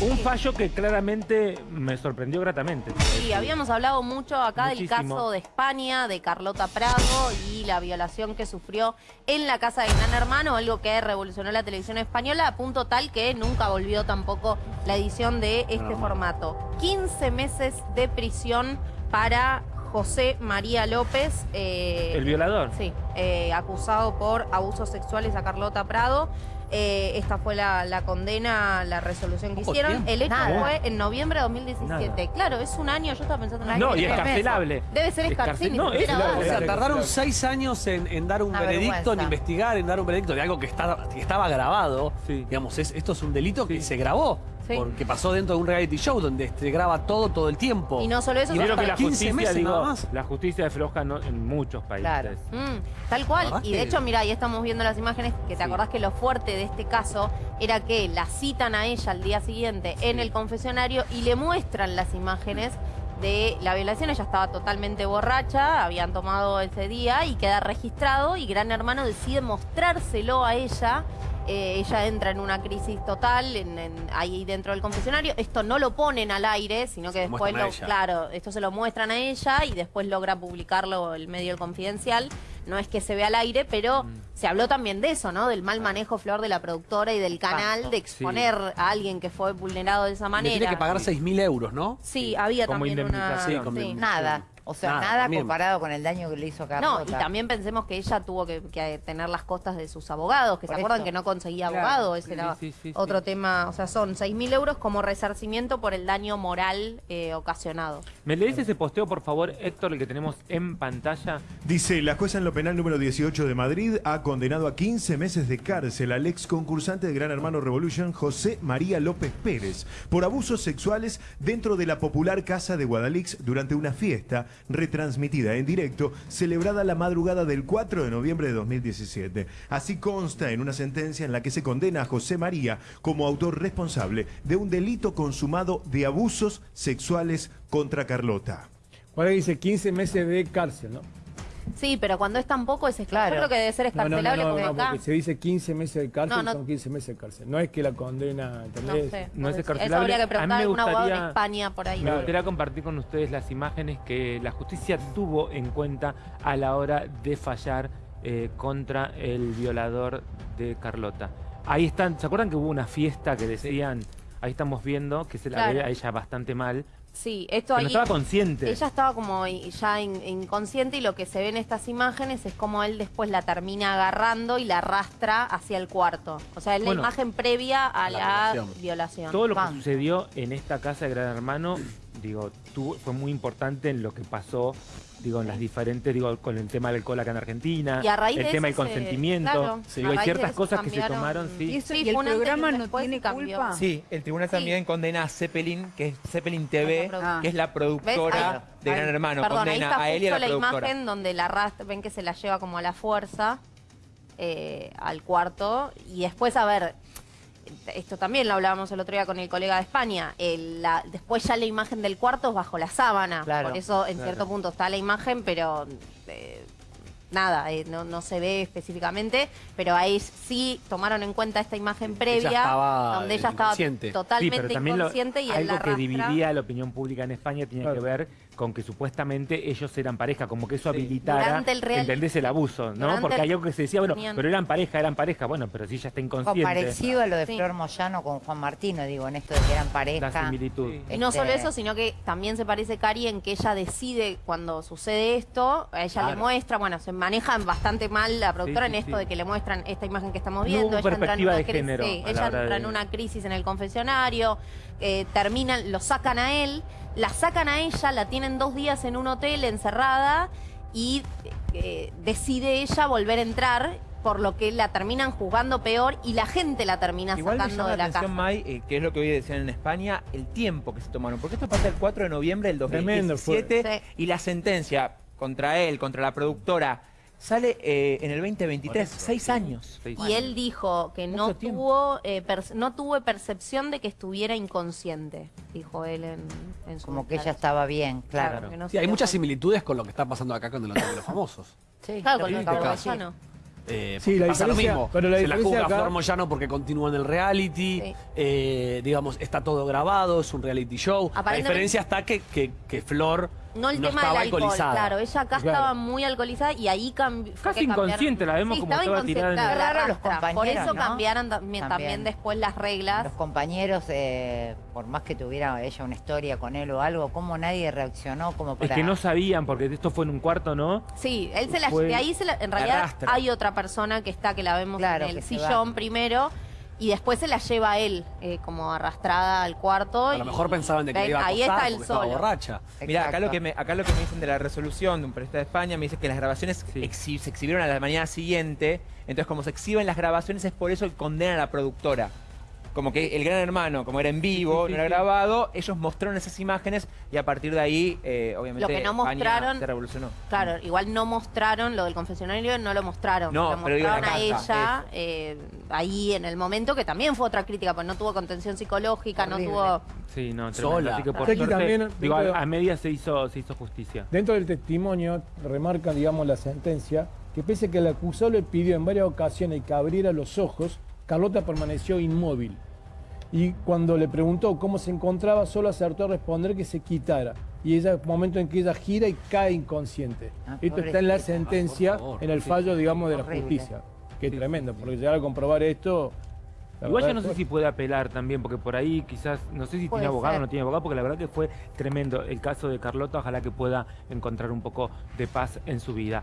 Un fallo que claramente me sorprendió gratamente. Sí, habíamos hablado mucho acá del caso de España, de Carlota Prado y la violación que sufrió en la casa de Gran Hermano, algo que revolucionó la televisión española a punto tal que nunca volvió tampoco la edición de este formato. 15 meses de prisión para José María López. eh, El violador. Sí, eh, acusado por abusos sexuales a Carlota Prado. Eh, esta fue la, la condena, la resolución que hicieron. tiempo. El hecho Nada. fue en noviembre de 2017. Nada. Claro, es un año, yo estaba pensando en un año. No, y es meses. carcelable. Debe ser Es escarcel, carcel- ni no, es. O sea, tardaron seis años en, en dar un Una veredicto, vergüenza. en investigar, en dar un veredicto de algo que, está, que estaba grabado. Sí. Digamos, es- esto es un delito que se grabó. Sí. Porque pasó dentro de un reality show donde se graba todo, todo el tiempo. Y no solo eso, Y sino creo que la 15 justicia, meses digo, nada más. la justicia es floja no- en muchos países. Claro. Mm, tal cual. ¿Verdad Y de que- hecho, mira, ahí estamos viendo las imágenes, que te Sí. acordás que lo fuerte de este caso era que la citan a ella al día siguiente en el confesionario y le muestran las imágenes de la violación. Ella estaba totalmente borracha, habían tomado ese día y queda registrado y Gran Hermano decide mostrárselo a ella. Eh, ella entra en una crisis total en- en- ahí dentro del confesionario. Esto no lo ponen al aire, sino que Se después lo, claro, esto se lo muestran a ella y después logra publicarlo el medio El Confidencial. No es que se vea al aire, pero Mm. se habló también de eso, ¿no? Del mal manejo, Flor, de la productora y del canal, de exponer a alguien que fue vulnerado de esa Le manera. tiene que pagar 6.000 euros, ¿no? Sí, había Como también una... indemnización. Sí, como sí. indemnización. Nada. O sea, Nada, comparado con el daño que le hizo a No, Carlota. y también pensemos que ella tuvo que, que tener las costas de sus abogados, que Por se acuerdan que no conseguía Claro. abogado, ese era Sí, sí, sí, otro sí. tema, o sea, son 6.000 euros como resarcimiento por el daño moral eh, ocasionado. ¿Me lees ese posteo, por favor, Héctor, el que tenemos en pantalla? Dice, la jueza en lo penal número 18 de Madrid ha condenado a 15 meses de cárcel al ex concursante de Gran Hermano Revolution, José María López Pérez, por abusos sexuales dentro de la popular casa de Guadalix durante una fiesta retransmitida en directo, celebrada la madrugada del 4 de noviembre de 2017. Así consta en una sentencia en la que se condena a José María como autor responsable de un delito consumado de abusos sexuales contra Carlota. Juárez dice 15 meses de cárcel, ¿no? Sí, pero cuando es tan poco es escarcelable. Claro. Yo creo que debe ser No, no, no, escarcelable no, porque no, acá... porque se dice 15 meses de cárcel, No, no. son 15 meses de cárcel. No es que la condena, No ¿entendés? sé. No es escarcelable. Eso habría que A mí preguntar me a algún abogado en gustaría- España por ahí. Me gustaría compartir con ustedes las imágenes que la justicia tuvo en cuenta a la hora de fallar eh, contra el violador de Carlota. Ahí están, ¿se acuerdan que hubo una fiesta que decían, ahí estamos viendo, que se la Claro. ve a ella bastante mal, Sí, esto que no ahí... estaba consciente? Ella estaba como ya in- inconsciente y lo que se ve en estas imágenes es como él después la termina agarrando y la arrastra hacia el cuarto. O sea, es Bueno. la imagen previa a la la, violación. violación. Todo lo que sucedió en esta casa de Gran Hermano, digo, tuvo- fue muy importante en lo que pasó, digo, en las diferentes, digo, con el tema del alcohol acá en Argentina, Y a raíz el de tema del se- consentimiento, claro, Sí, a digo, hay raíz de ciertas eso cosas que se tomaron, sí. Y eso- Sí, y el programa no tiene culpa. Sí, el tribunal Sí. también condena a Zeppelin, que es Zeppelin TV, que es la productora de Ahí- Gran Hermano. Perdón, ahí condena está a él y a la, la, productora. imagen donde la arrastra, ven que se la lleva como a la fuerza eh, al cuarto. Y después, a ver, esto también lo hablábamos el otro día con el colega de España. el- la- después ya la imagen del cuarto es bajo la sábana. Claro, Por eso en cierto punto está la imagen, pero... eh, Nada, eh, no, no se ve específicamente, pero ahí sí tomaron en cuenta esta imagen previa, estaba, donde eh, ella estaba inconsciente. Sí, totalmente pero también lo- inconsciente y algo la que dividía la opinión pública en España tenía Claro. que ver con que supuestamente ellos eran pareja, como que eso habilitara, Durante el real- ¿entendés? El abuso, ¿no? Durante Porque hay algo que se decía, bueno, pero eran pareja, eran pareja, bueno, pero si ella está inconsciente, parecido a lo de Sí. Flor Moyano con Juan Martino, digo, en esto de que eran la pareja. similitud. Y no Este- solo eso, sino que también se parece Cari en que ella decide cuando sucede esto, a ella le Claro. muestra, bueno, se maneja bastante mal la productora Sí, sí, en esto sí. de que le muestran esta imagen que estamos No viendo. hubo ella entra en perspectiva una de género sí, la ella entra en una crisis en el confesionario, eh, terminan, lo sacan a él, la sacan a ella, la tienen dos días en un hotel encerrada y eh, decide ella volver a entrar por lo que la terminan juzgando peor y la gente la termina Igual me sacando llama de la la atención, casa. Mai, eh, que es lo que hoy decían en España, el tiempo que se tomaron. Porque esto pasa el 4 de noviembre del Tremendo fue. 2017 Sí. y la sentencia contra él, contra la productora, sale eh, en el 2023. Seis años. Y él dijo que no tuvo, eh, no tuve percepción de que estuviera inconsciente, dijo él en, en su Como que ella estaba bien, claro. Claro, no Sí, hay muchas similitudes con lo que está pasando acá con el Hotel de los Famosos. Sí, Claro, con el de. Eh, Sí, la pasa lo diferencia- mismo. pero la Se la diferencia juzga a acá- Flor Moyano porque continúa en el reality. Sí. eh, digamos, está todo grabado, es un reality show. La diferencia está que, que, que Flor No el tema del alcohol, alcoholizada. claro, ella acá Claro. estaba muy alcoholizada y ahí cambió. Casi inconsciente, la vemos como estaba tirada en el- los. Por eso ¿no? cambiaron también, también También. después las reglas. Los compañeros, eh, por más que tuviera ella una historia con él o algo, ¿cómo nadie reaccionó como Es que no sabían, porque esto fue en un cuarto, ¿no? Sí, él se la, Fue- de ahí se la- en realidad arrastra. hay otra persona que está, que la vemos Claro, en el sillón primero, y después se la lleva a él, eh, como arrastrada al cuarto. A lo y- mejor pensaban de que ven, le iba a Ahí acosar está él porque estaba solo. borracha. Mira, acá lo, que me, acá lo que me dicen de la resolución de un periodista de España, me dice que las grabaciones Sí. exhi- se exhibieron a la mañana siguiente, entonces como se exhiben las grabaciones es por eso que condenan a la productora. Como que el gran hermano, como era en vivo, Sí, sí, no era sí. grabado, ellos mostraron esas imágenes y a partir de ahí, eh, obviamente, Lo que no mostraron- se revolucionó. Claro, igual no mostraron lo del confesionario, no lo mostraron. No, lo mostraron a ella eh, ahí en el momento, que también fue otra crítica, pues no tuvo contención psicológica, Horrible. no tuvo. Sí, no. Sola. Así que por Aquí suerte, también, digo, de- a media se hizo, se hizo justicia. Dentro del testimonio remarca, digamos, la sentencia, que pese a que el acusado le pidió en varias ocasiones que abriera los ojos, Carlota permaneció inmóvil. Y cuando le preguntó cómo se encontraba, solo acertó a responder que se quitara. Y ella, momento en que ella gira y cae inconsciente. Ah, Esto está en la sentencia, favor. en el fallo, digamos, de la justicia. Que es tremendo, porque llegar a comprobar esto... Igual yo no sé si puede apelar también, porque por ahí quizás, no sé si Puede tiene abogado o no tiene abogado, porque la verdad que fue tremendo el caso de Carlota, ojalá que pueda encontrar un poco de paz en su vida.